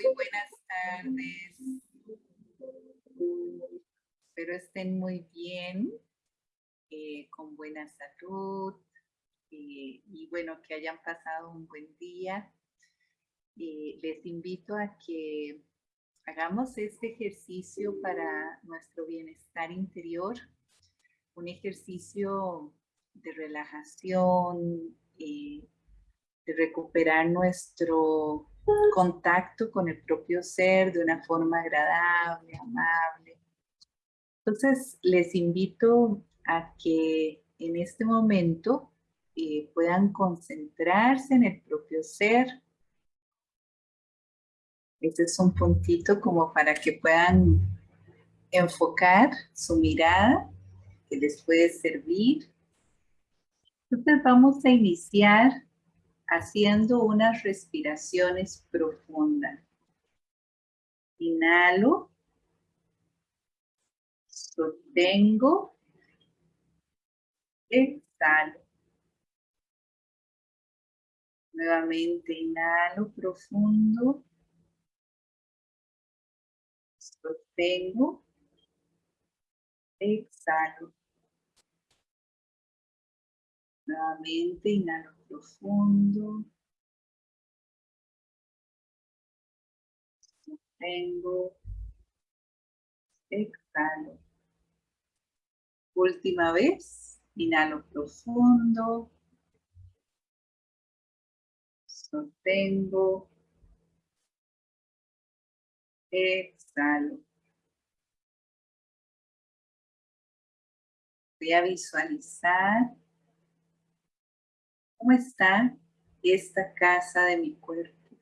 Muy buenas tardes. Espero estén muy bien, eh, con buena salud eh, y bueno, que hayan pasado un buen día. Eh, les invito a que hagamos este ejercicio para nuestro bienestar interior, un ejercicio de relajación, de recuperar nuestro contacto con el propio ser de una forma agradable, amable. Entonces, les invito a que en este momento eh, puedan concentrarse en el propio ser. Este es un puntito como para que puedan enfocar su mirada, que les puede servir. Entonces vamos a iniciar haciendo unas respiraciones profundas. Inhalo, sostengo, exhalo. Nuevamente inhalo profundo, sostengo, exhalo. Nuevamente inhalo profundo. Sostengo. Exhalo. Última vez. Inhalo profundo. Sostengo. Exhalo. Voy a visualizar ¿Cómo está esta casa de mi cuerpo?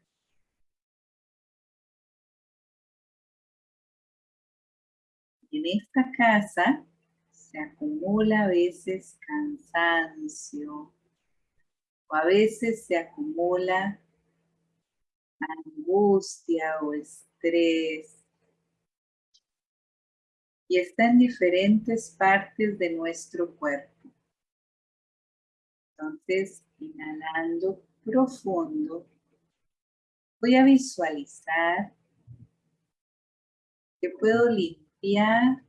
En esta casa se acumula a veces cansancio o a veces se acumula angustia o estrés y está en diferentes partes de nuestro cuerpo. Entonces, inhalando profundo, voy a visualizar que puedo limpiar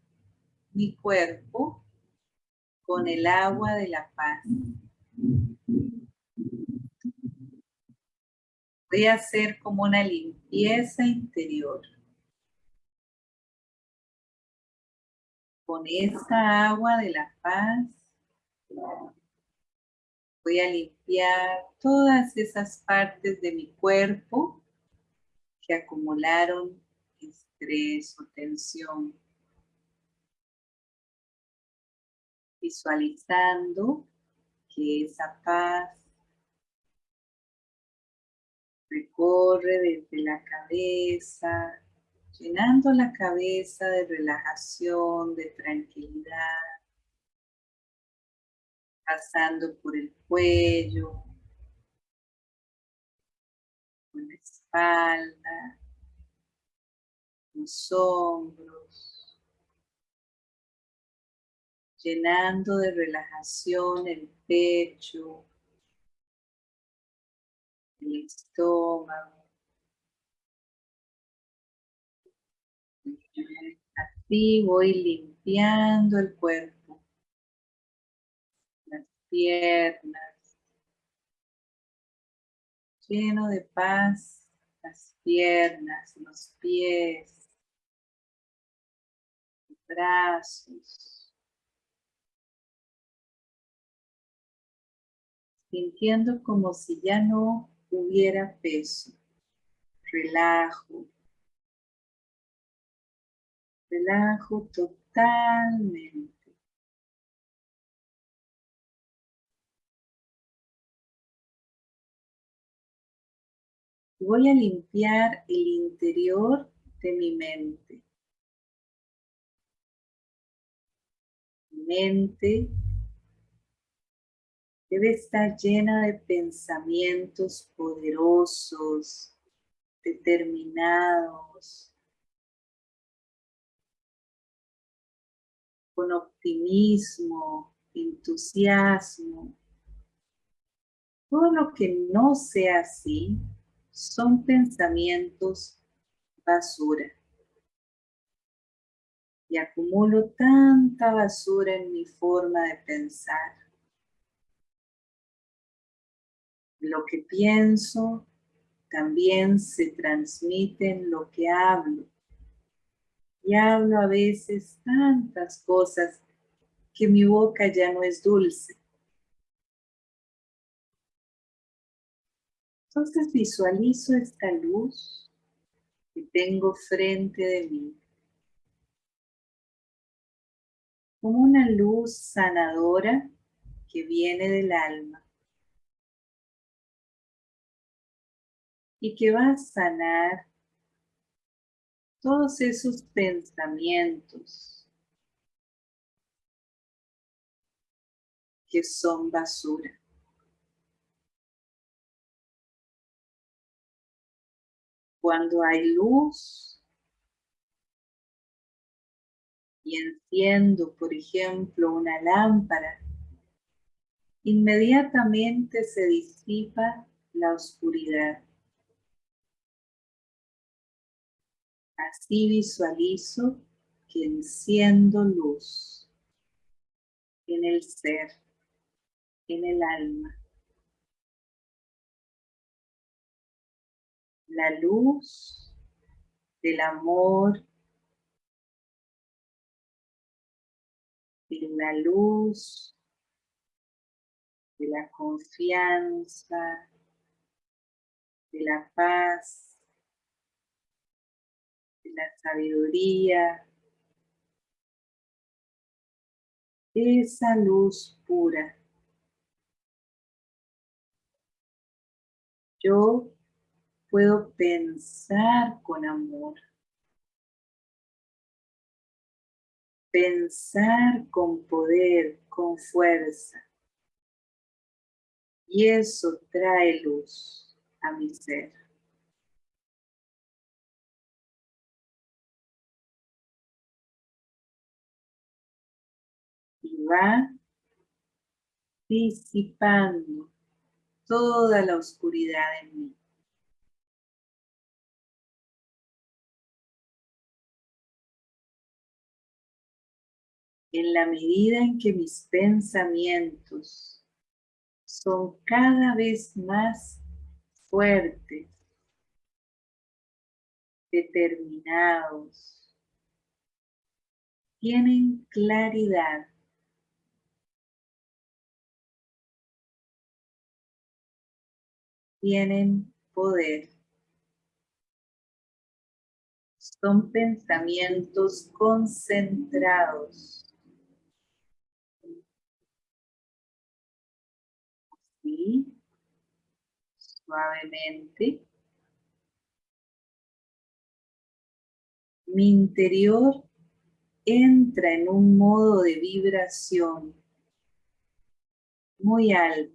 mi cuerpo con el agua de la paz. Voy a hacer como una limpieza interior. Con esta agua de la paz Voy a limpiar todas esas partes de mi cuerpo que acumularon estrés o tensión. Visualizando que esa paz recorre desde la cabeza, llenando la cabeza de relajación, de tranquilidad, pasando por el cuello, por la espalda, los hombros, llenando de relajación el pecho, el estómago. Así voy limpiando el cuerpo piernas, lleno de paz, las piernas, los pies, los brazos, sintiendo como si ya no hubiera peso, relajo, relajo totalmente. Voy a limpiar el interior de mi mente. Mi mente debe estar llena de pensamientos poderosos, determinados, con optimismo, entusiasmo. Todo lo que no sea así son pensamientos basura. Y acumulo tanta basura en mi forma de pensar. Lo que pienso también se transmite en lo que hablo. Y hablo a veces tantas cosas que mi boca ya no es dulce. Entonces visualizo esta luz que tengo frente de mí. Como una luz sanadora que viene del alma. Y que va a sanar todos esos pensamientos que son basura. Cuando hay luz y enciendo, por ejemplo, una lámpara, inmediatamente se disipa la oscuridad. Así visualizo que enciendo luz en el ser, en el alma. La luz del amor, de la luz de la confianza, de la paz, de la sabiduría, esa luz pura. Yo puedo pensar con amor. Pensar con poder, con fuerza. Y eso trae luz a mi ser. Y va disipando toda la oscuridad en mí. En la medida en que mis pensamientos son cada vez más fuertes, determinados, tienen claridad, tienen poder. Son pensamientos concentrados suavemente. Mi interior entra en un modo de vibración muy alta.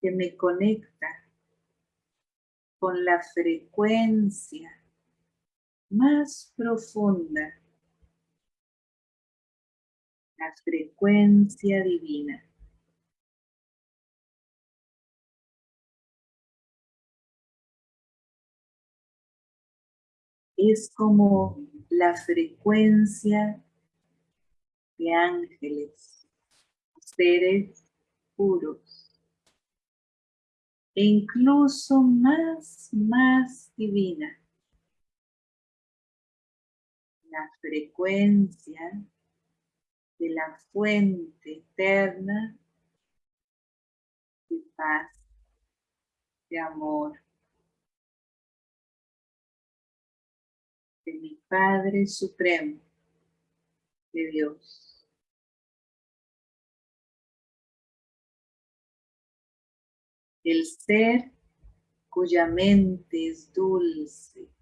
que me conecta con la frecuencia más profunda la frecuencia divina. Es como la frecuencia de ángeles, seres puros, e incluso más, más divina. La frecuencia de la fuente eterna de paz, de amor, de mi Padre Supremo, de Dios. El ser cuya mente es dulce,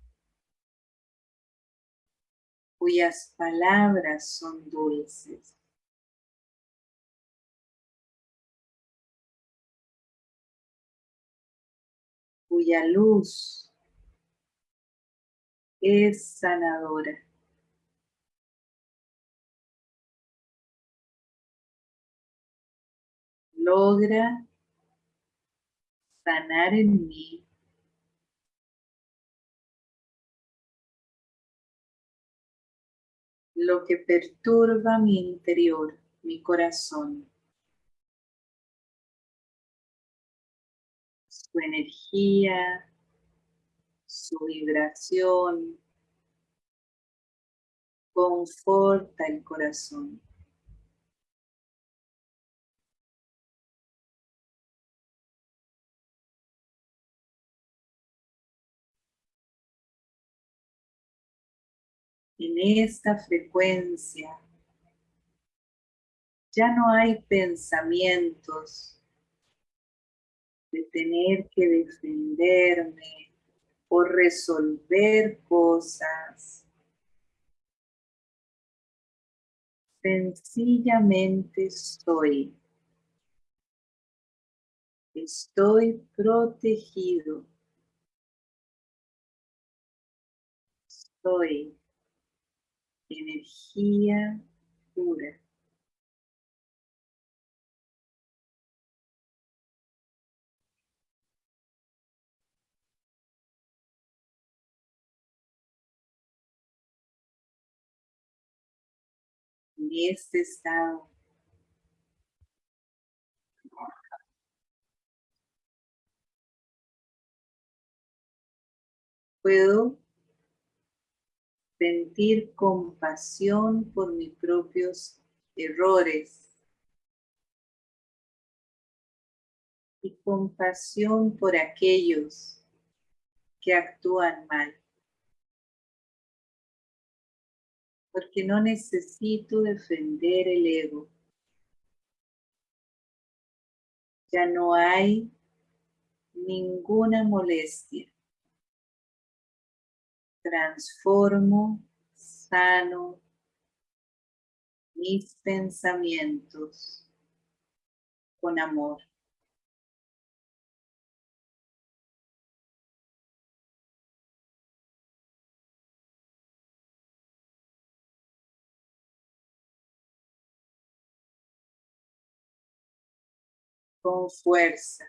cuyas palabras son dulces. cuya luz es sanadora. logra sanar en mí lo que perturba mi interior, mi corazón. Su energía, su vibración, conforta el corazón. En esta frecuencia ya no hay pensamientos de tener que defenderme o resolver cosas Sencillamente estoy. Estoy protegido. Soy energía pura. en este estado. Puedo sentir compasión por mis propios errores y compasión por aquellos que actúan mal. porque no necesito defender el ego. Ya no hay ninguna molestia. Transformo, sano mis pensamientos con amor. con fuerza.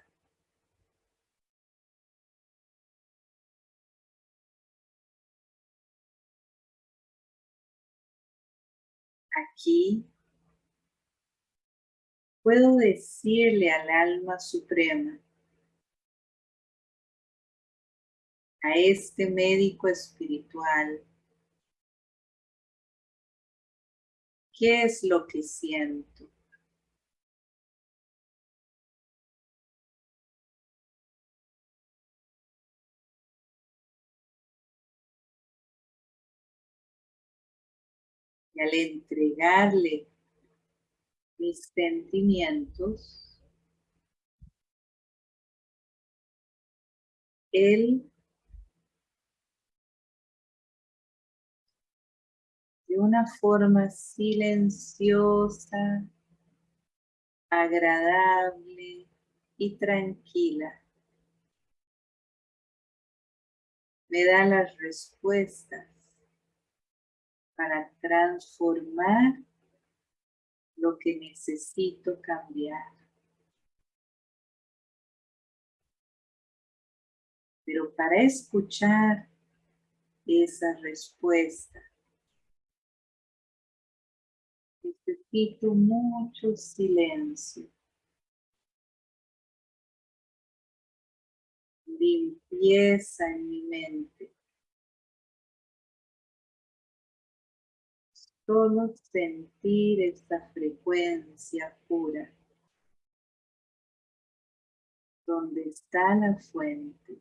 Aquí puedo decirle al alma suprema, a este médico espiritual, ¿qué es lo que siento? Y al entregarle mis sentimientos, Él de una forma silenciosa, agradable y tranquila. Me da las respuestas para transformar lo que necesito cambiar. Pero para escuchar esa respuesta, necesito mucho silencio. Limpieza en mi mente. Sentir esta frecuencia pura, donde está la fuente.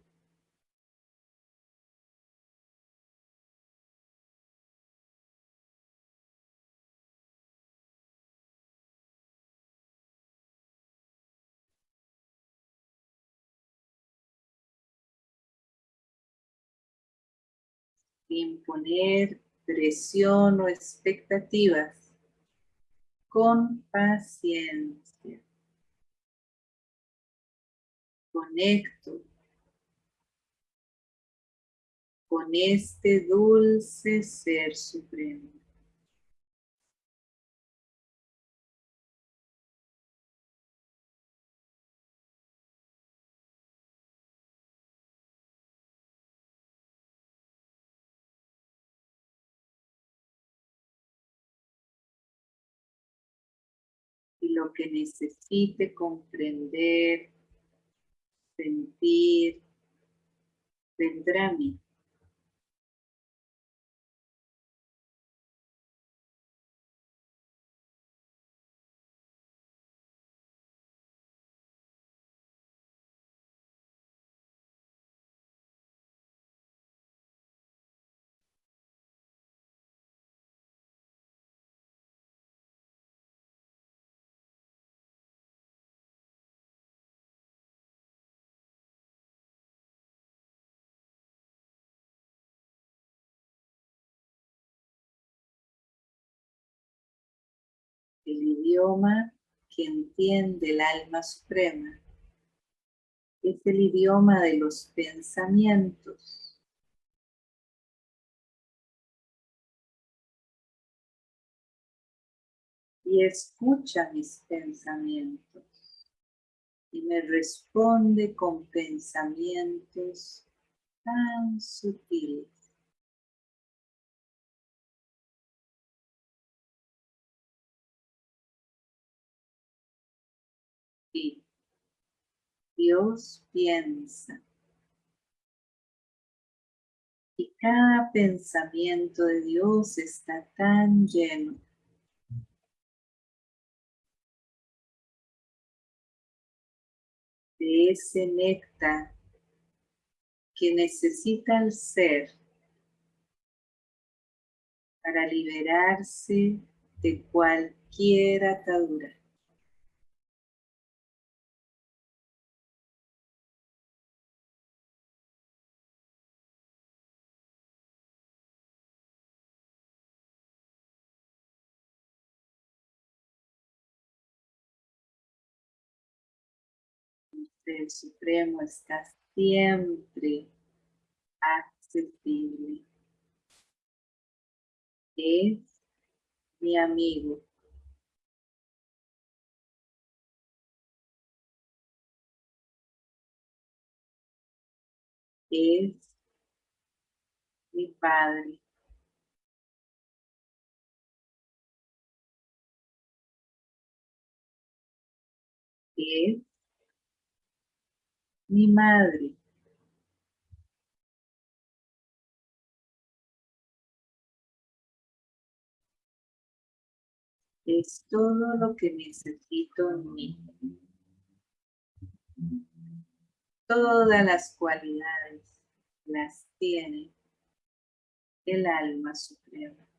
Imponer presión o expectativas. Con paciencia. Conecto con este dulce Ser Supremo. Lo que necesite comprender, sentir, vendrá a mí. El idioma que entiende el alma suprema. Es el idioma de los pensamientos. Y escucha mis pensamientos. Y me responde con pensamientos tan sutiles. Dios piensa. Y cada pensamiento de Dios está tan lleno. De ese néctar que necesita el ser para liberarse de cualquier atadura. El Supremo está siempre accesible. Es mi amigo. Es mi Padre. Es mi madre. Es todo lo que necesito en mí. Todas las cualidades las tiene el alma suprema.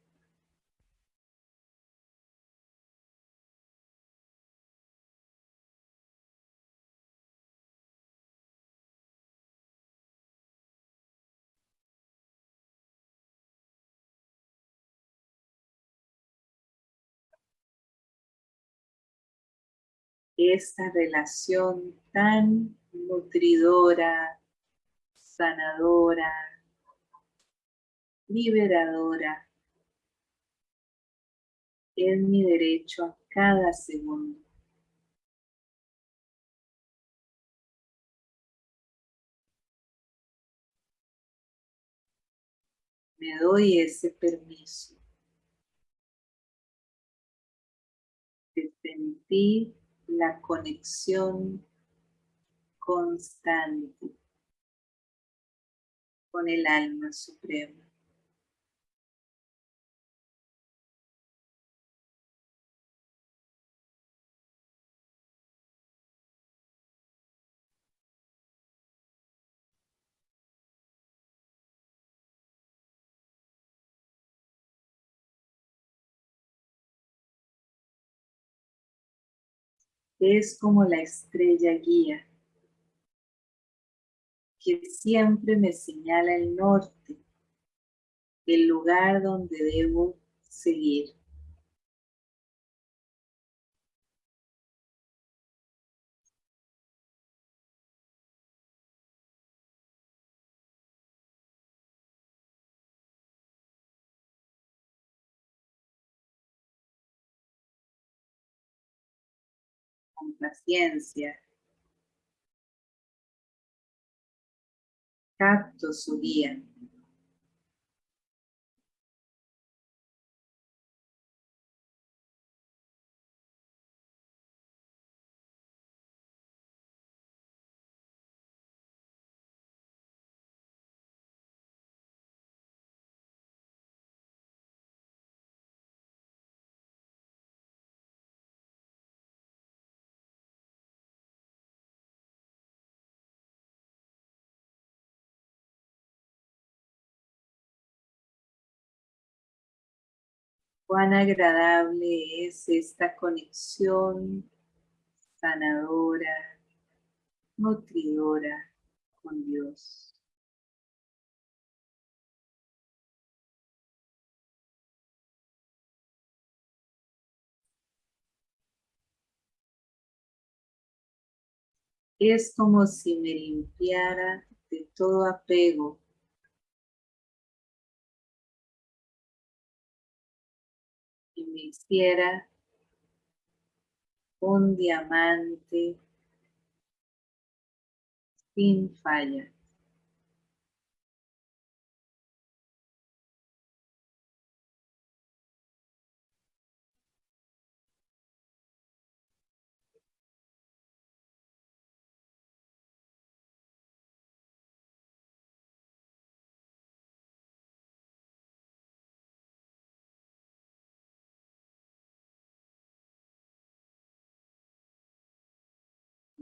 Esta relación tan nutridora, sanadora, liberadora, es mi derecho a cada segundo. Me doy ese permiso de sentir la conexión constante con el alma suprema. Es como la estrella guía, que siempre me señala el norte, el lugar donde debo seguir. Paciencia. Capto su guía. Cuán agradable es esta conexión sanadora, nutridora con Dios. Es como si me limpiara de todo apego me hiciera un diamante sin falla.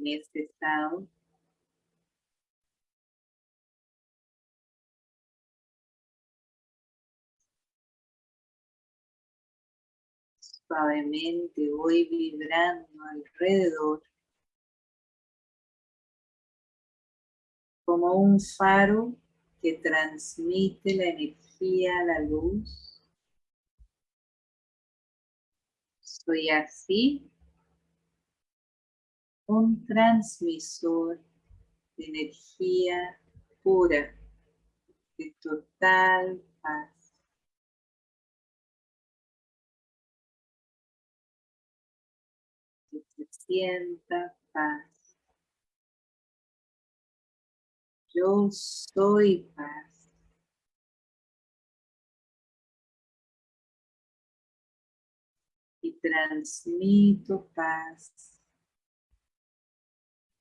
En este estado. Suavemente voy vibrando alrededor como un faro que transmite la energía la luz. Soy así un transmisor de energía pura, de total paz. Que se sienta paz. Yo soy paz. Y transmito paz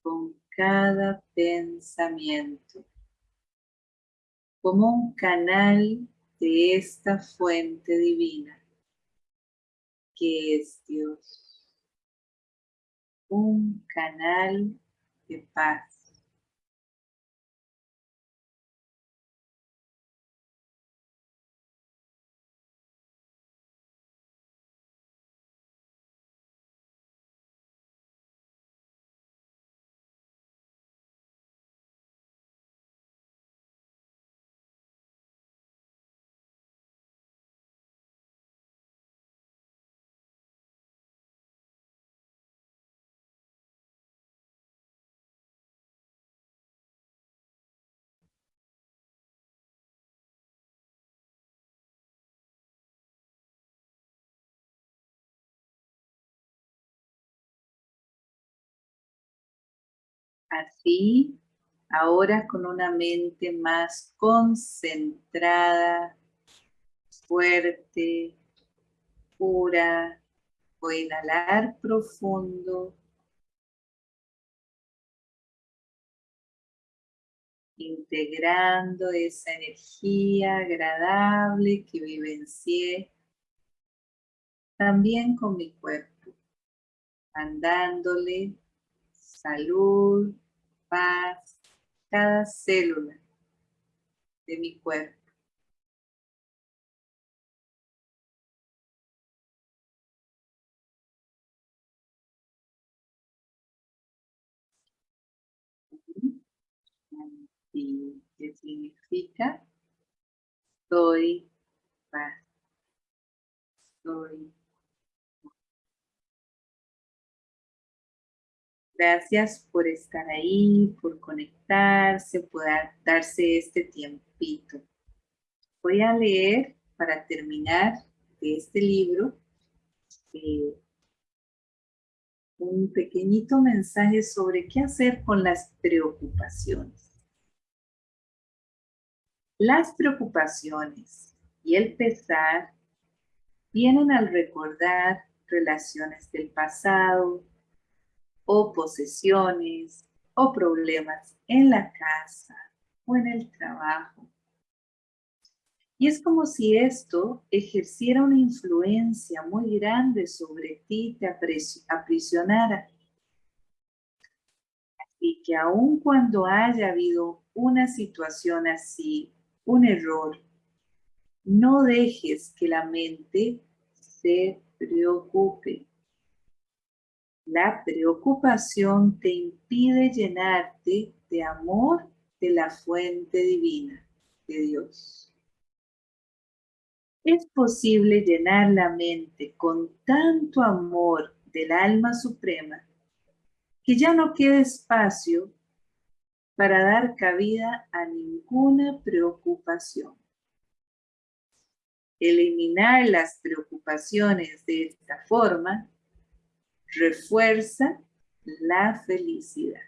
con cada pensamiento, como un canal de esta fuente divina que es Dios. Un canal de paz. Así, ahora con una mente más concentrada, fuerte, pura, a inhalar profundo. Integrando esa energía agradable que vivencié también con mi cuerpo, mandándole salud, paz, cada célula de mi cuerpo. ¿Y qué significa? Soy paz. Soy Gracias por estar ahí, por conectarse, por darse este tiempito. Voy a leer para terminar de este libro eh, un pequeñito mensaje sobre qué hacer con las preocupaciones. Las preocupaciones y el pesar vienen al recordar relaciones del pasado, o posesiones o problemas en la casa o en el trabajo. Y es como si esto ejerciera una influencia muy grande sobre ti, te aprisionara. Y que aun cuando haya habido una situación así, un error, no dejes que la mente se preocupe. La preocupación te impide llenarte de amor de la fuente divina de Dios. Es posible llenar la mente con tanto amor del alma suprema que ya no quede espacio para dar cabida a ninguna preocupación. Eliminar las preocupaciones de esta forma refuerza la felicidad.